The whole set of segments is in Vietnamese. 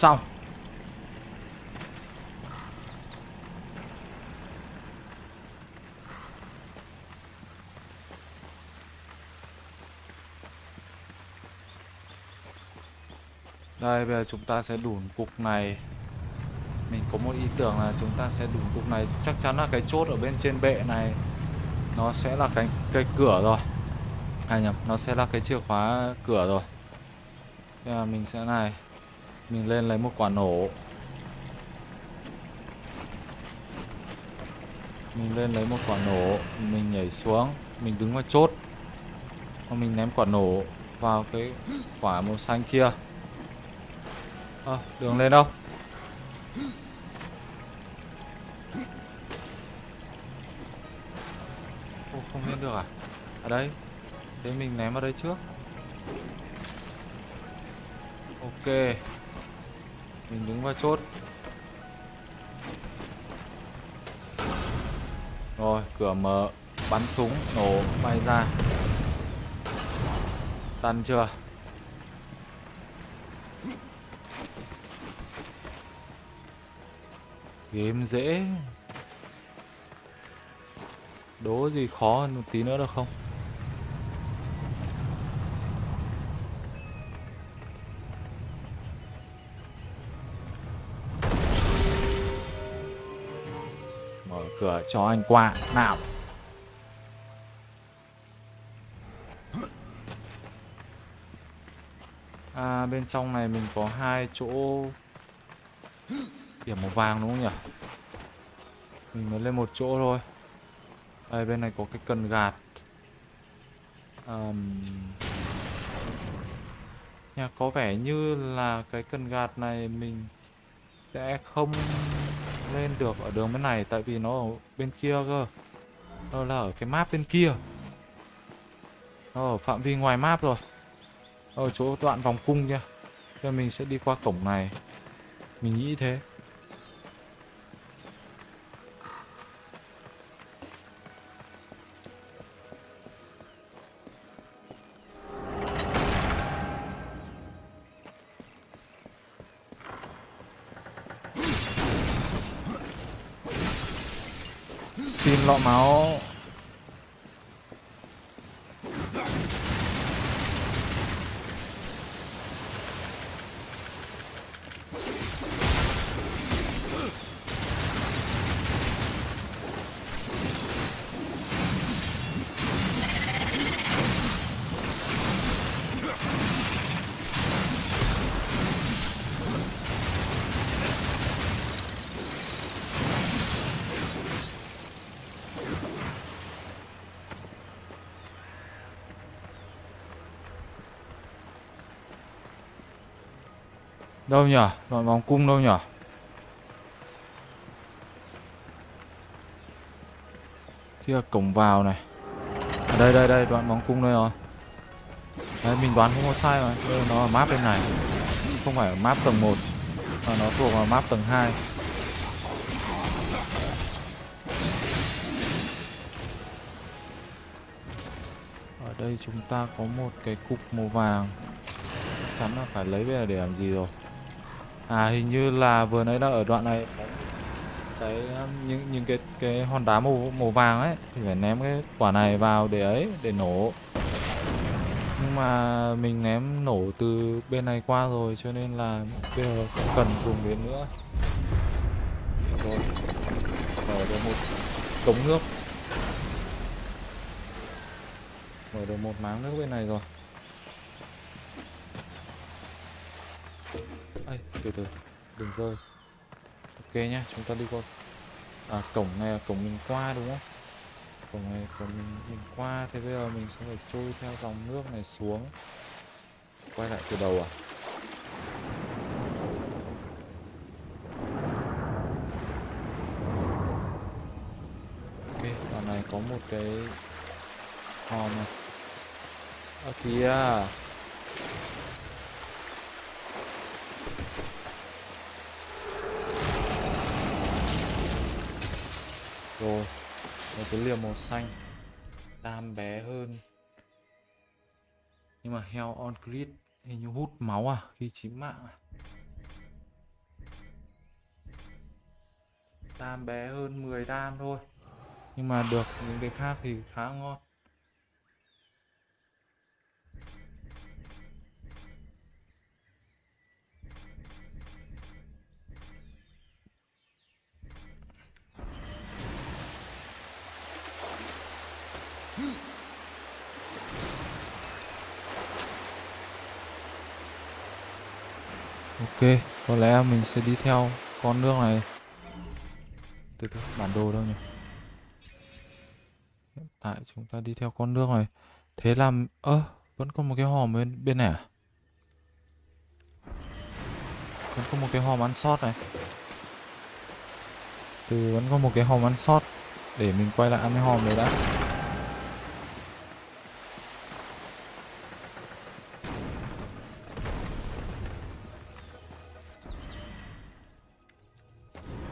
xong. Đây bây giờ chúng ta sẽ đủn cục này. Mình có một ý tưởng là chúng ta sẽ đủn cục này. Chắc chắn là cái chốt ở bên trên bệ này Nó sẽ là cái, cái cửa rồi. À nhầm, nó sẽ là cái chìa khóa cửa rồi. Thế là mình sẽ này. Mình lên lấy một quả nổ. Mình lên lấy một quả nổ Mình nhảy xuống Mình đứng vào chốt. Và mình ném quả nổ vào cái quả màu xanh kia. À, đường lên đâu? Ô, không lên được à? Ở đây. Thế mình ném vào đây trước. Ok. Mình đứng vào chốt Rồi, cửa mở Bắn súng, nổ, bay ra tan chưa? Game dễ Đố gì khó hơn một tí nữa được không? Mở cửa cho anh qua. Nào. À bên trong này mình có hai chỗ Điểm màu vàng đúng không nhỉ? Mình mới lên một chỗ thôi. Đây bên này có cái cần gạt. Um, Nhà có vẻ như là cái cần gạt này mình sẽ không lên được ở đường bên này, Tại vì nó ở bên kia cơ. Nó là ở cái map bên kia. Nó ở phạm vi ngoài map rồi. Ở chỗ đoạn vòng cung nha Bây mình sẽ đi qua cổng này. Mình nghĩ thế. Đâu nhỉ? Đoạn vòng cung đâu nhỉ? Kia cổng vào này. À, Đây đây đây đoạn vòng cung đây rồi. Đấy mình đoán không có sai mà. Đây, Nó ở map bên này. Không phải ở map tầng 1 Mà nó thuộc vào map tầng 2 Ở đây chúng ta có một cái cục màu vàng. Chắc chắn là phải lấy về để làm gì rồi? À hình như là vừa nãy là ở đoạn này cái, những những cái cái hòn đá màu màu vàng ấy, thì phải ném cái quả này vào để ấy, để nổ. Nhưng mà mình ném nổ từ bên này qua rồi, cho nên là bây giờ không cần dùng đến nữa. Rồi. Mở được một cống nước. Mở được một máng nước bên này rồi. Từ từ, đừng rơi. Ok nhá, chúng ta đi qua. À, cổng này là cổng mình qua đúng không? Cổng này cổng mình, mình qua Thế bây giờ mình sẽ phải trôi theo dòng nước này xuống. Quay lại từ đầu à? Ok, đoạn này có một cái hòm này. Ở kìa. rồi, một cái liềm màu xanh, đam bé hơn. Nhưng mà heo on grid hình như hút máu à khi chín mạng à. Tam bé hơn 10 đam thôi. Nhưng mà được, những cái khác thì khá ngon. Ok, có lẽ mình sẽ đi theo con nước này. Từ từ, bản đồ đâu nhỉ? Hiện tại chúng ta đi theo con nước này. Thế làm... ơ, à, vẫn còn một cái hòm bên, bên này à? Vẫn có một cái hòm ăn sót này. Từ vẫn có một cái hòm ăn sót. Để mình quay lại ăn cái hòm đấy đã.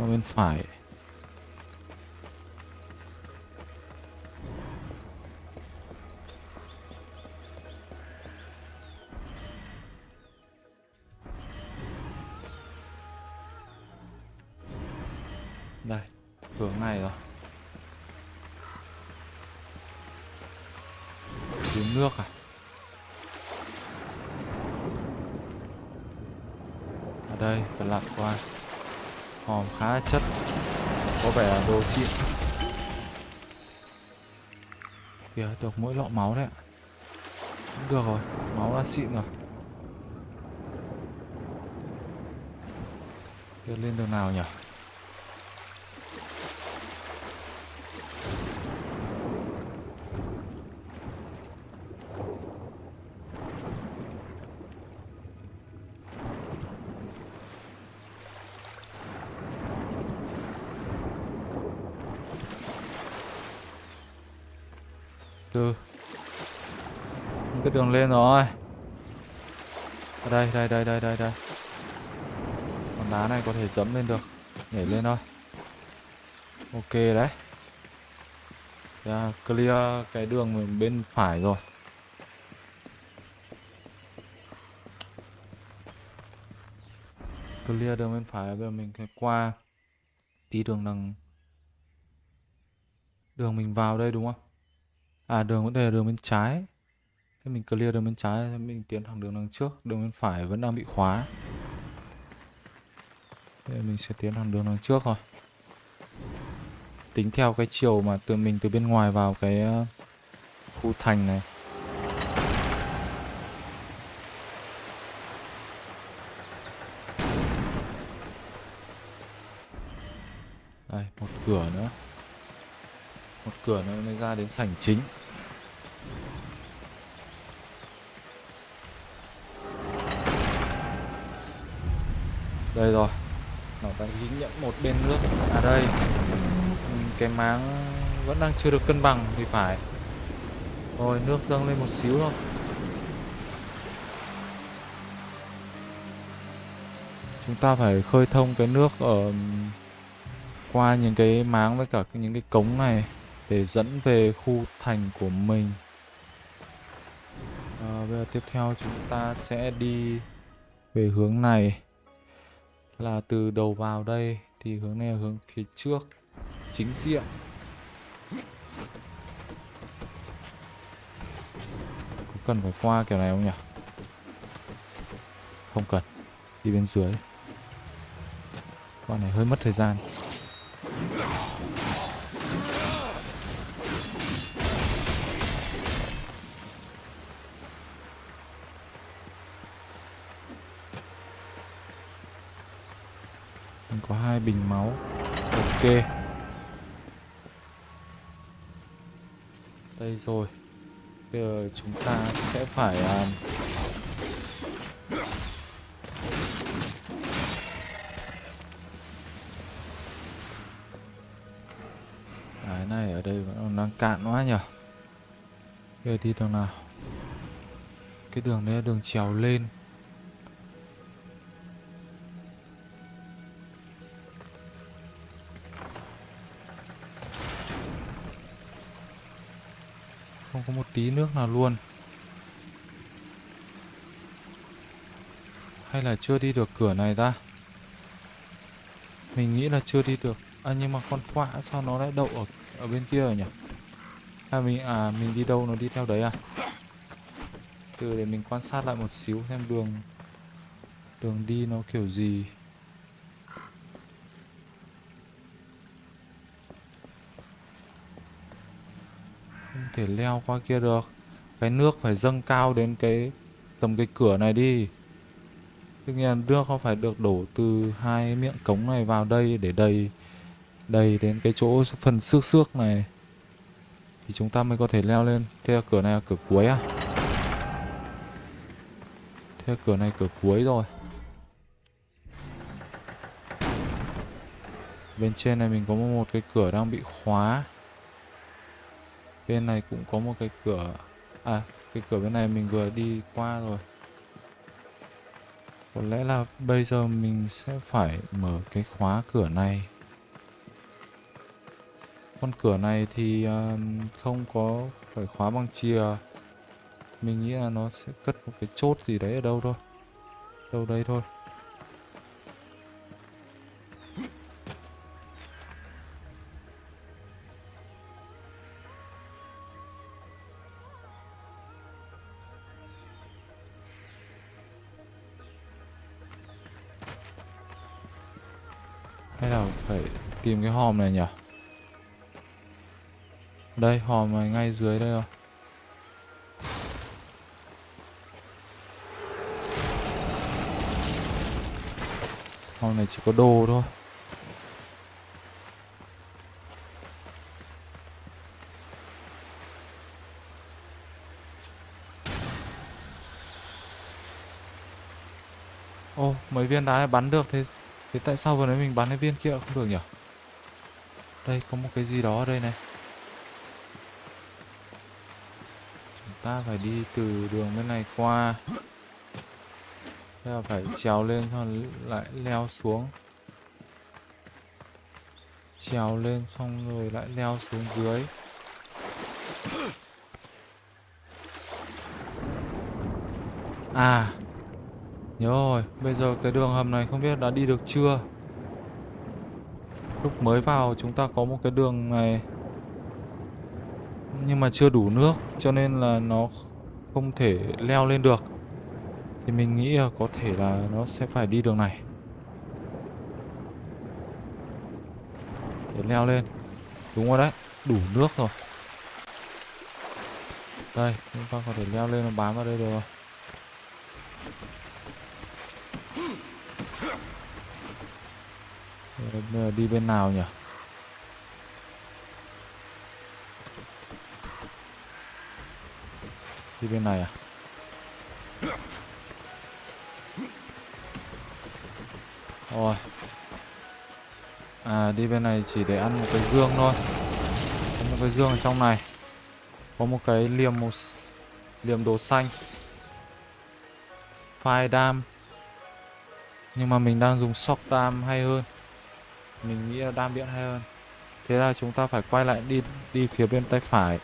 Comment 5 có vẻ là đồ xịn. Kìa, được mỗi lọ máu đấy ạ. Được rồi, máu đã xịn rồi. Kìa lên đường nào nhỉ từ cái đường lên rồi. Ở đây đây đây đây đây đây. Con đá này có thể dẫm lên được. Nhảy lên thôi. Ok đấy. Yeah, clear cái đường bên phải rồi. Clear đường bên phải bây giờ mình phải qua đi đường đằng đường mình vào đây đúng không? À đường có thể là đường bên trái. Thế mình clear đường bên trái Mình tiến thẳng đường đằng trước Đường bên phải vẫn đang bị khóa. Thế mình sẽ tiến thẳng đường đằng trước rồi Tính theo cái chiều mà từ mình từ bên ngoài vào cái ờ, khu thành này. Đây, một cửa nữa. Một cửa nữa mới ra đến sảnh chính. Đây rồi. Nó đang dính nhận một bên nước. À đây. Ừ, cái máng vẫn đang chưa được cân bằng thì phải. Rồi nước dâng lên một xíu thôi. Chúng ta phải khơi thông cái nước ở ừ, qua những cái máng với cả những cái cống này để dẫn về khu thành của mình. À, bây giờ tiếp theo chúng ta sẽ đi về hướng này là từ đầu vào đây thì hướng này là hướng phía trước, chính diện. Có cần phải qua kiểu này không nhỉ? Không cần, đi bên dưới. Con này hơi mất thời gian. Có hai bình máu. Ok. Đây rồi. Bây giờ chúng ta sẽ phải um... cái này ở đây vẫn còn đang cạn quá nhở. bây giờ đi đường nào? Cái đường đấy là đường trèo lên. Không có một tí nước nào luôn Hay là chưa đi được cửa này ta Mình nghĩ là chưa đi được À nhưng mà con quạ sao nó lại đậu ở ở bên kia rồi nhỉ? À mình à mình đi đâu nó đi theo đấy à? Từ để mình quan sát lại một xíu xem đường đường đi nó kiểu gì. Thể leo qua kia được. Cái nước phải dâng cao đến cái tầm cái cửa này đi. Tất nhiên nước không phải được đổ từ hai miệng cống này vào đây để đầy đầy đến cái chỗ phần xước xước này thì chúng ta mới có thể leo lên. Thế là cửa này là cửa cuối à? Thế là cửa này cửa cuối rồi. Bên trên này mình có một cái cửa đang bị khóa. Bên này cũng có một cái cửa. À cái cửa bên này mình vừa đi qua rồi. Có lẽ là bây giờ mình sẽ phải mở cái khóa cửa này. Con cửa này thì à, không có phải khóa bằng chìa. Mình nghĩ là nó sẽ cất một cái chốt gì đấy ở đâu thôi. Đâu đây thôi. Tìm cái hòm này nhỉ? Đây, hòm này ngay dưới đây rồi. Hòm này chỉ có đồ thôi. Ô, mấy viên đá này bắn được thế Thế tại sao vừa nãy mình bắn cái viên kia không được nhỉ? Đây có một cái gì đó ở đây này. Chúng ta phải đi từ đường bên này qua. Thế là phải trèo lên xong lại leo xuống. Trèo lên xong rồi lại leo xuống dưới. À Nhớ rồi, bây giờ cái đường hầm này không biết đã đi được chưa? Lúc mới vào chúng ta có một cái đường này Nhưng mà chưa đủ nước Cho nên là nó không thể leo lên được. Thì mình nghĩ là có thể là nó sẽ phải đi đường này. Để leo lên. Đúng rồi đấy, đủ nước rồi. Đây, chúng ta có thể leo lên và bám vào đây được rồi. Bây đi bên nào nhỉ? Đi bên này à? Rồi. À đi bên này chỉ để ăn một cái dương thôi. Có một cái dương ở trong này. Có một cái liềm một liềm đồ xanh. Phai đam. Nhưng mà mình đang dùng shock đam hay hơn mình nghĩ là đam điện hay hơn. Thế là chúng ta phải quay lại đi đi phía bên tay phải.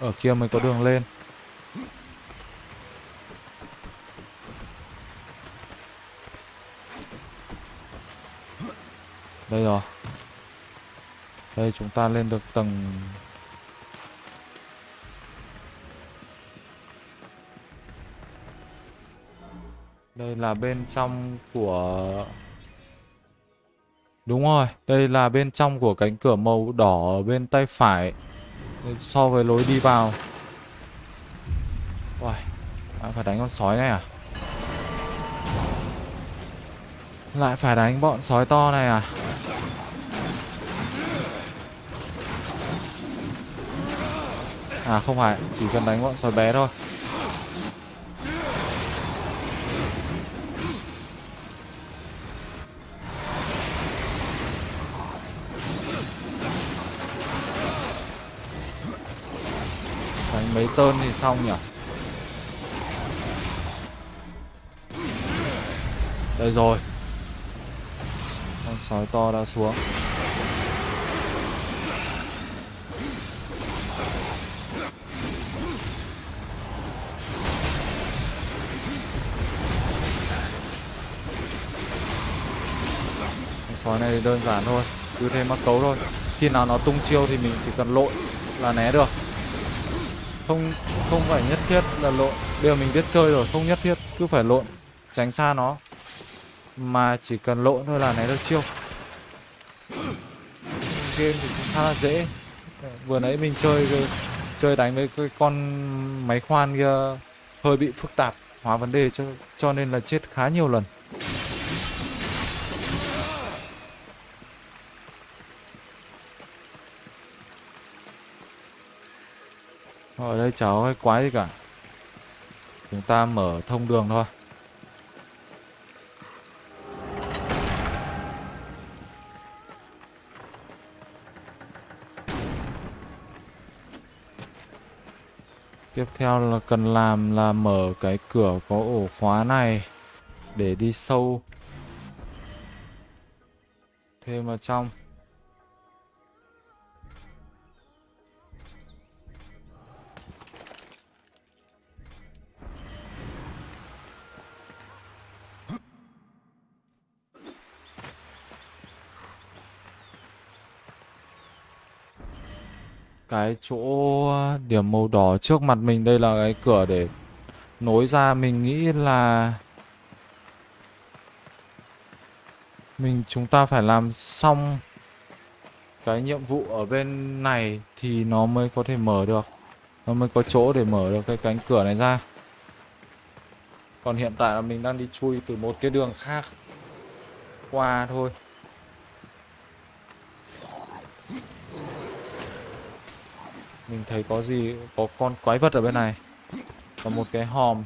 Ở kia mới có đường lên. Đây rồi. Đây, chúng ta lên được tầng đây là bên trong của Đúng rồi, đây là bên trong của cánh cửa màu đỏ ở bên tay phải. So với lối đi vào. Uầy, lại phải đánh con sói này à? Lại phải đánh bọn sói to này à? À không phải, chỉ cần đánh bọn sói bé thôi. Mấy tơn thì xong nhỉ? Đây rồi. Con sói to đã xuống. Sói này thì đơn giản thôi, cứ thêm mắc cấu thôi. Khi nào nó tung chiêu thì mình chỉ cần lội là né được không không phải nhất thiết là lộn. Bây giờ mình biết chơi rồi, không nhất thiết, cứ phải lộn, tránh xa nó. Mà chỉ cần lộn thôi là né được chiêu. Game thì cũng khá là dễ. Vừa nãy mình chơi chơi đánh với cái con máy khoan kia, hơi bị phức tạp, hóa vấn đề cho cho nên là chết khá nhiều lần. Ở đây chả có cái quái gì cả. Chúng ta mở thông đường thôi. Tiếp theo là cần làm là mở cái cửa có ổ khóa này để đi sâu. Thêm vào trong. Cái chỗ ờ, điểm màu đỏ trước mặt mình, đây là cái cửa để nối ra. Mình nghĩ là mình chúng ta phải làm xong cái nhiệm vụ ở bên này thì nó mới có thể mở được. Nó mới có chỗ để mở được cái cánh cửa này ra. Còn hiện tại là mình đang đi chui từ một cái đường khác qua thôi. Mình thấy có gì, Có con quái vật ở bên này. Và một cái hòm.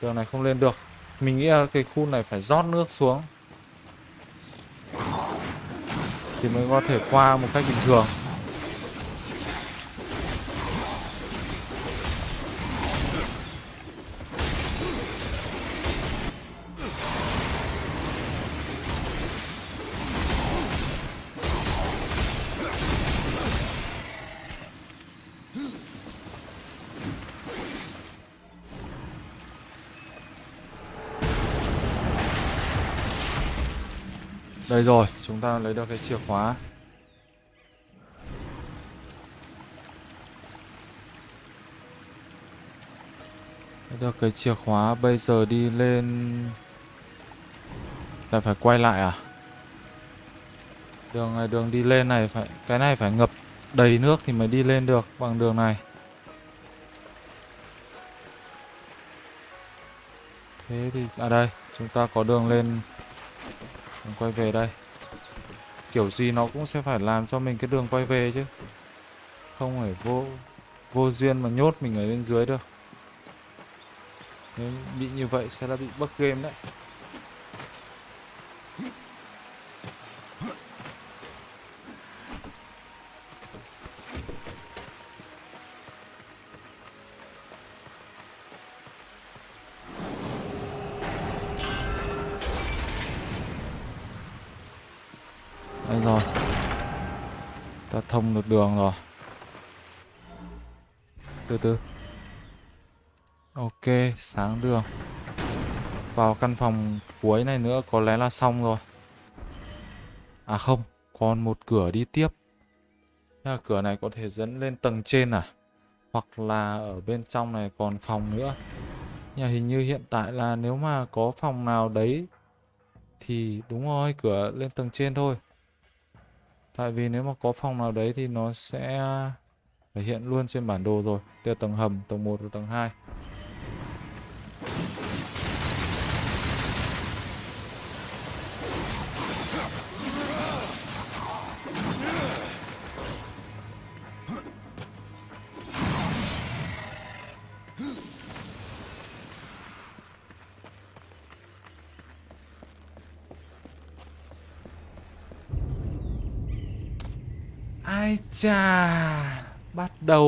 Đường này không lên được. Mình nghĩ là cái khu này phải rót nước xuống. Thì mới có thể qua một cách bình thường. Đây rồi, chúng ta lấy được cái chìa khóa. Lấy được cái chìa khóa, bây giờ đi lên. Ta phải quay lại à? Đường này, đường đi lên này phải Cái này phải ngập đầy nước thì mới đi lên được bằng đường này. Thế thì, à đây, chúng ta có đường lên quay về đây. Kiểu gì nó cũng sẽ phải làm cho mình cái đường quay về chứ. Không phải vô Vô duyên mà nhốt mình ở bên dưới được. Nếu bị như vậy sẽ là bị bug game đấy. Rồi. Ta thông được đường rồi. Từ từ. Ok, sáng đường. Vào căn phòng cuối này nữa có lẽ là xong rồi. À không, còn một cửa đi tiếp. Là Cửa này có thể dẫn lên tầng trên à? Hoặc là ở bên trong này còn phòng nữa. Nhà hình như hiện tại là nếu mà có phòng nào đấy Thì đúng rồi, cửa lên tầng trên thôi. Tại vì nếu mà có phòng nào đấy thì nó sẽ à, thể hiện luôn trên bản đồ rồi. Đây là tầng hầm, tầng 1 và tầng 2. Chà Bắt đầu